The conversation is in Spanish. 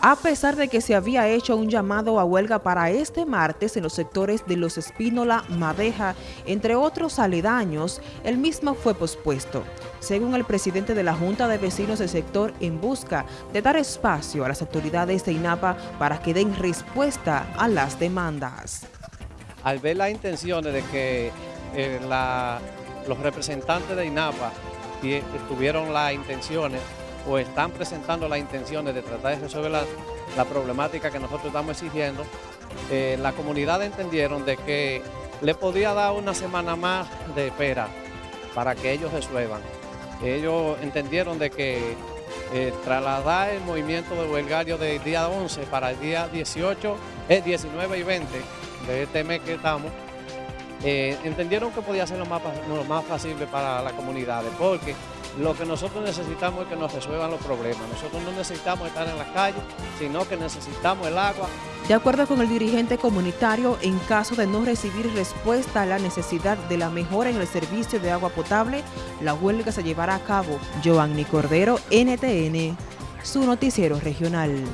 A pesar de que se había hecho un llamado a huelga para este martes en los sectores de Los Espínola, Madeja, entre otros aledaños, el mismo fue pospuesto, según el presidente de la Junta de Vecinos del sector, en busca de dar espacio a las autoridades de INAPA para que den respuesta a las demandas. Al ver las intenciones de que eh, los representantes de INAPA tuvieron las intenciones o están presentando las intenciones de tratar de resolver la, problemática que nosotros estamos exigiendo, eh, la comunidad entendieron de que le podía dar una semana más de espera para que ellos resuelvan. Ellos entendieron de que eh, trasladar el movimiento de huelgario del día 11 para el día 18, es 19 y 20 de este mes que estamos, eh, entendieron que podía ser lo más, lo más fácil para las comunidades, porque lo que nosotros necesitamos es que nos resuelvan los problemas. Nosotros no necesitamos estar en la calle, sino que necesitamos el agua. De acuerdo con el dirigente comunitario, en caso de no recibir respuesta a la necesidad de la mejora en el servicio de agua potable, la huelga se llevará a cabo. Giovanni Cordero, NTN, su noticiero regional.